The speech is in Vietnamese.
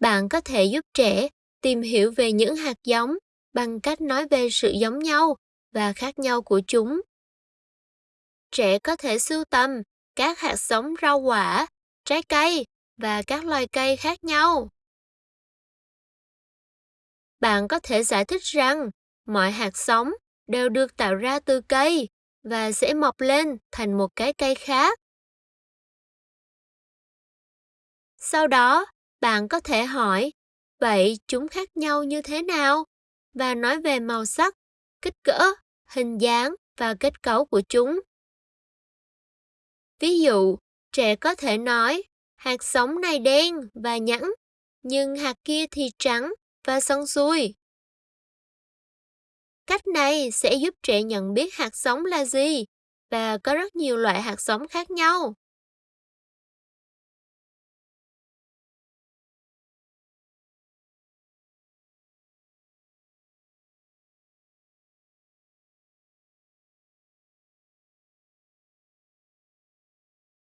Bạn có thể giúp trẻ tìm hiểu về những hạt giống bằng cách nói về sự giống nhau và khác nhau của chúng. Trẻ có thể sưu tầm các hạt giống rau quả, trái cây và các loài cây khác nhau. Bạn có thể giải thích rằng mọi hạt giống đều được tạo ra từ cây và sẽ mọc lên thành một cái cây khác. Sau đó, bạn có thể hỏi, vậy chúng khác nhau như thế nào? Và nói về màu sắc, kích cỡ, hình dáng và kết cấu của chúng. Ví dụ, trẻ có thể nói, hạt giống này đen và nhẵn, nhưng hạt kia thì trắng và săn xuôi. Cách này sẽ giúp trẻ nhận biết hạt giống là gì và có rất nhiều loại hạt giống khác nhau.